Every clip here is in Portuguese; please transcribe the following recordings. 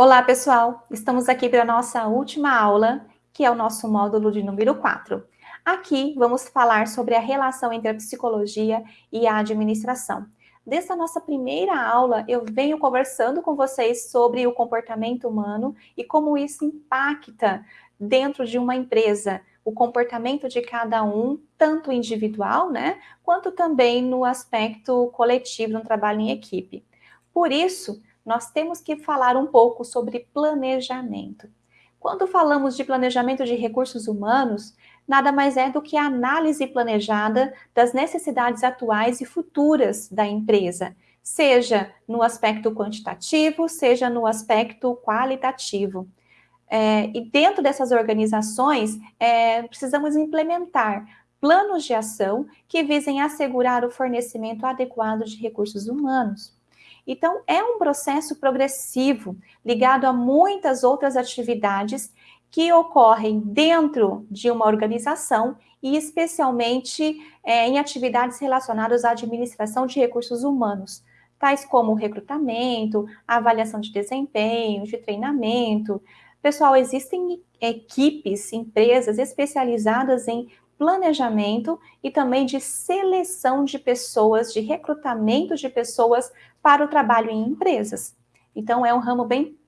Olá, pessoal! Estamos aqui para a nossa última aula, que é o nosso módulo de número 4. Aqui vamos falar sobre a relação entre a psicologia e a administração. Desde a nossa primeira aula, eu venho conversando com vocês sobre o comportamento humano e como isso impacta dentro de uma empresa, o comportamento de cada um, tanto individual, né, quanto também no aspecto coletivo, no trabalho em equipe. Por isso, nós temos que falar um pouco sobre planejamento. Quando falamos de planejamento de recursos humanos, nada mais é do que a análise planejada das necessidades atuais e futuras da empresa, seja no aspecto quantitativo, seja no aspecto qualitativo. É, e dentro dessas organizações, é, precisamos implementar planos de ação que visem assegurar o fornecimento adequado de recursos humanos. Então, é um processo progressivo, ligado a muitas outras atividades que ocorrem dentro de uma organização e especialmente é, em atividades relacionadas à administração de recursos humanos, tais como recrutamento, avaliação de desempenho, de treinamento. Pessoal, existem equipes, empresas especializadas em planejamento e também de seleção de pessoas, de recrutamento de pessoas para o trabalho em empresas. Então, é um ramo bem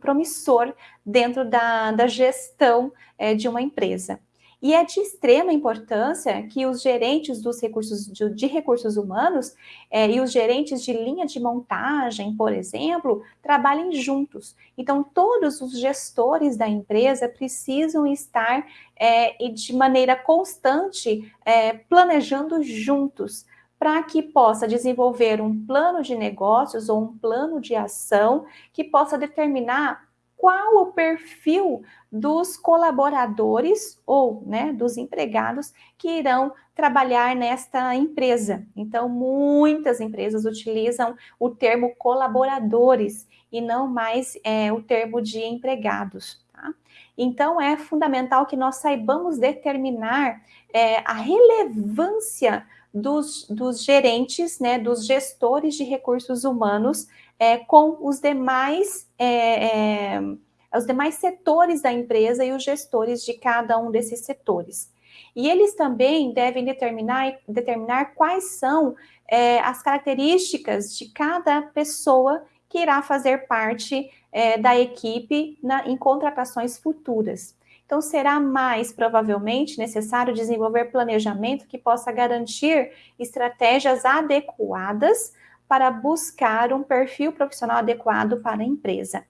promissor dentro da, da gestão é, de uma empresa. E é de extrema importância que os gerentes dos recursos de, de recursos humanos é, e os gerentes de linha de montagem, por exemplo, trabalhem juntos. Então, todos os gestores da empresa precisam estar é, de maneira constante é, planejando juntos para que possa desenvolver um plano de negócios ou um plano de ação que possa determinar qual o perfil dos colaboradores ou né, dos empregados que irão trabalhar nesta empresa. Então, muitas empresas utilizam o termo colaboradores e não mais é, o termo de empregados. Tá? Então, é fundamental que nós saibamos determinar é, a relevância dos, dos gerentes, né, dos gestores de recursos humanos é, com os demais, é, é, os demais setores da empresa e os gestores de cada um desses setores. E eles também devem determinar, determinar quais são é, as características de cada pessoa que irá fazer parte é, da equipe na, em contratações futuras. Então, será mais provavelmente necessário desenvolver planejamento que possa garantir estratégias adequadas para buscar um perfil profissional adequado para a empresa.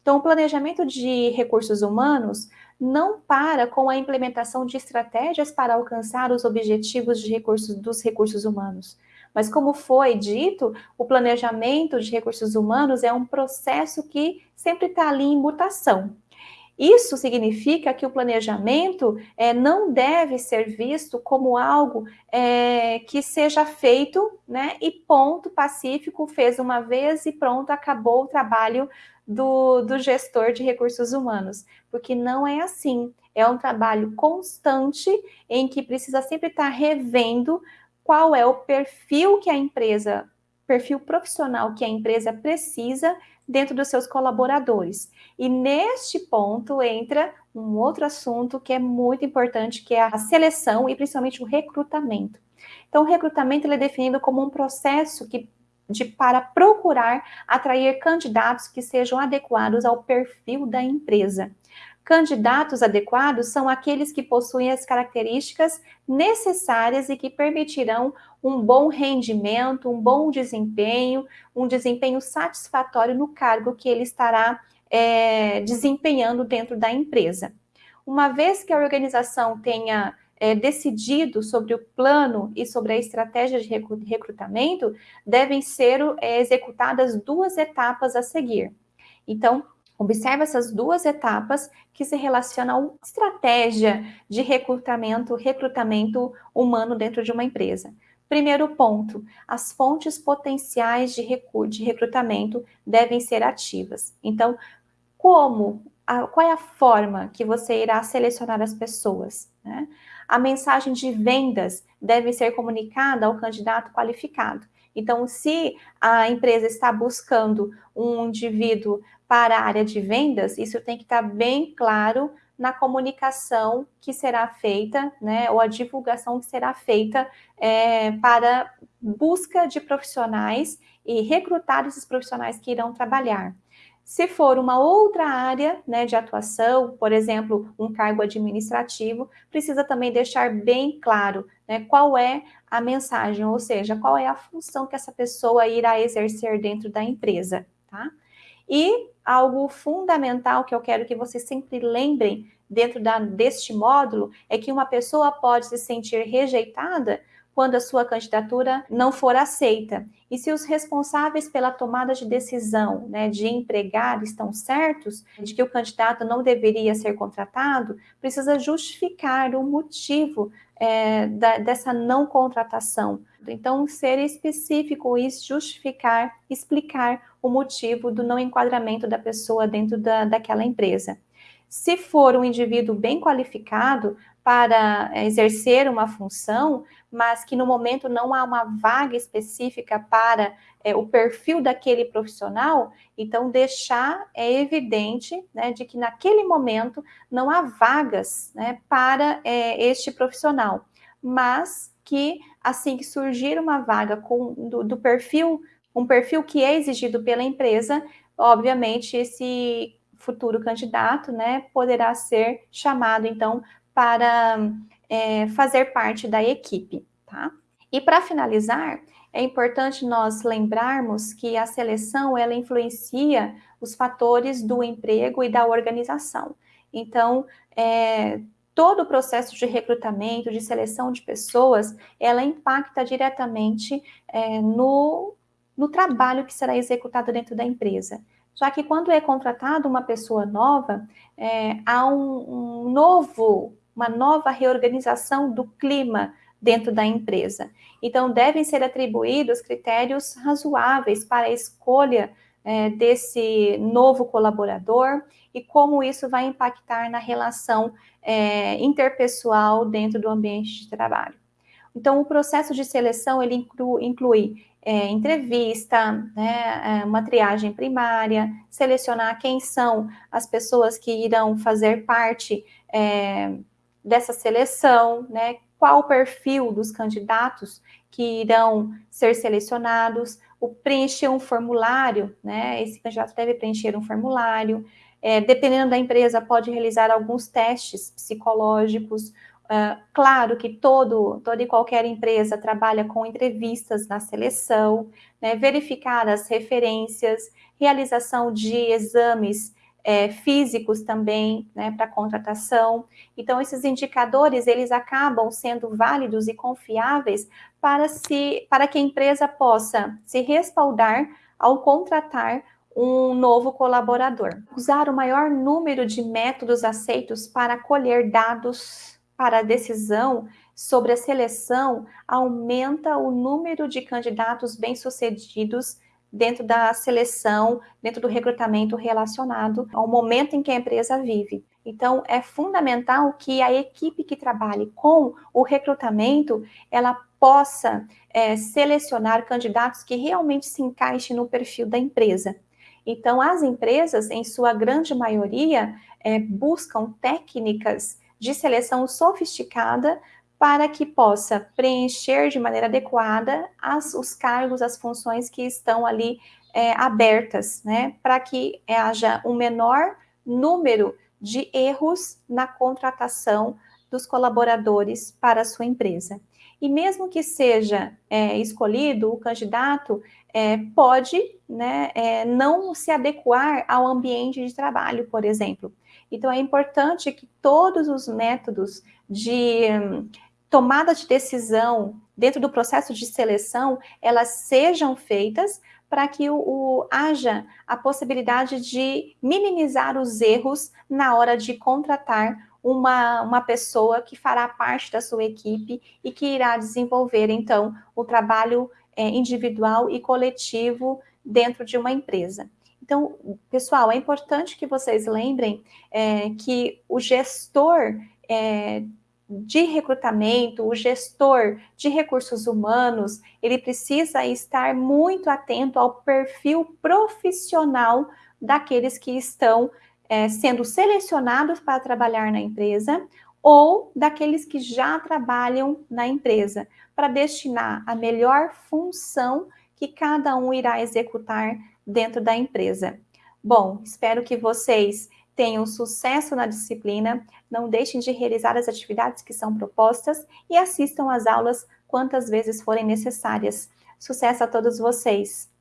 Então, o planejamento de recursos humanos não para com a implementação de estratégias para alcançar os objetivos de recursos, dos recursos humanos. Mas, como foi dito, o planejamento de recursos humanos é um processo que sempre está ali em mutação. Isso significa que o planejamento é, não deve ser visto como algo é, que seja feito, né, e ponto, pacífico, fez uma vez e pronto, acabou o trabalho do, do gestor de recursos humanos, porque não é assim. É um trabalho constante em que precisa sempre estar revendo qual é o perfil que a empresa, perfil profissional que a empresa precisa dentro dos seus colaboradores. E neste ponto entra um outro assunto que é muito importante, que é a seleção e principalmente o recrutamento. Então, o recrutamento é definido como um processo que, de, para procurar atrair candidatos que sejam adequados ao perfil da empresa. Candidatos adequados são aqueles que possuem as características necessárias e que permitirão um bom rendimento, um bom desempenho, um desempenho satisfatório no cargo que ele estará é, desempenhando dentro da empresa. Uma vez que a organização tenha é, decidido sobre o plano e sobre a estratégia de recrutamento, devem ser é, executadas duas etapas a seguir. Então, Observe essas duas etapas que se relacionam à estratégia de recrutamento, recrutamento humano dentro de uma empresa. Primeiro ponto, as fontes potenciais de, de recrutamento devem ser ativas. Então, como, a, qual é a forma que você irá selecionar as pessoas? Né? A mensagem de vendas deve ser comunicada ao candidato qualificado. Então, se a empresa está buscando um indivíduo para a área de vendas, isso tem que estar bem claro na comunicação que será feita, né, ou a divulgação que será feita é, para busca de profissionais e recrutar esses profissionais que irão trabalhar. Se for uma outra área né, de atuação, por exemplo, um cargo administrativo, precisa também deixar bem claro né, qual é a mensagem, ou seja, qual é a função que essa pessoa irá exercer dentro da empresa, tá? E algo fundamental que eu quero que vocês sempre lembrem dentro da, deste módulo é que uma pessoa pode se sentir rejeitada quando a sua candidatura não for aceita. E se os responsáveis pela tomada de decisão né, de empregar estão certos, de que o candidato não deveria ser contratado, precisa justificar o motivo é, da, dessa não contratação. Então, ser específico e justificar, explicar o motivo do não enquadramento da pessoa dentro da, daquela empresa. Se for um indivíduo bem qualificado para exercer uma função, mas que no momento não há uma vaga específica para é, o perfil daquele profissional, então deixar é evidente né, de que naquele momento não há vagas né, para é, este profissional, mas que assim que surgir uma vaga com, do, do perfil, um perfil que é exigido pela empresa, obviamente esse futuro candidato né, poderá ser chamado então para é, fazer parte da equipe, tá? E para finalizar, é importante nós lembrarmos que a seleção, ela influencia os fatores do emprego e da organização. Então, é, todo o processo de recrutamento, de seleção de pessoas, ela impacta diretamente é, no, no trabalho que será executado dentro da empresa. Já que quando é contratado uma pessoa nova, é, há um, um novo uma nova reorganização do clima dentro da empresa. Então, devem ser atribuídos critérios razoáveis para a escolha é, desse novo colaborador e como isso vai impactar na relação é, interpessoal dentro do ambiente de trabalho. Então, o processo de seleção, ele inclui, inclui é, entrevista, né, é, uma triagem primária, selecionar quem são as pessoas que irão fazer parte é, dessa seleção, né? Qual o perfil dos candidatos que irão ser selecionados, o preencher um formulário, né? Esse candidato deve preencher um formulário. É, dependendo da empresa, pode realizar alguns testes psicológicos. Uh, claro que todo, toda e qualquer empresa trabalha com entrevistas na seleção, né? verificar as referências, realização de exames é, físicos também, né, para contratação. Então, esses indicadores, eles acabam sendo válidos e confiáveis para, se, para que a empresa possa se respaldar ao contratar um novo colaborador. Usar o maior número de métodos aceitos para colher dados para a decisão sobre a seleção aumenta o número de candidatos bem-sucedidos dentro da seleção, dentro do recrutamento relacionado ao momento em que a empresa vive. Então, é fundamental que a equipe que trabalhe com o recrutamento, ela possa é, selecionar candidatos que realmente se encaixem no perfil da empresa. Então, as empresas, em sua grande maioria, é, buscam técnicas de seleção sofisticada para que possa preencher de maneira adequada as, os cargos, as funções que estão ali é, abertas, né, para que haja um menor número de erros na contratação dos colaboradores para a sua empresa. E mesmo que seja é, escolhido, o candidato é, pode né, é, não se adequar ao ambiente de trabalho, por exemplo. Então, é importante que todos os métodos de tomada de decisão dentro do processo de seleção, elas sejam feitas para que o, o, haja a possibilidade de minimizar os erros na hora de contratar uma, uma pessoa que fará parte da sua equipe e que irá desenvolver, então, o trabalho é, individual e coletivo dentro de uma empresa. Então, pessoal, é importante que vocês lembrem é, que o gestor é, de recrutamento, o gestor de recursos humanos, ele precisa estar muito atento ao perfil profissional daqueles que estão é, sendo selecionados para trabalhar na empresa ou daqueles que já trabalham na empresa, para destinar a melhor função que cada um irá executar dentro da empresa. Bom, espero que vocês tenham sucesso na disciplina, não deixem de realizar as atividades que são propostas e assistam às aulas quantas vezes forem necessárias. Sucesso a todos vocês!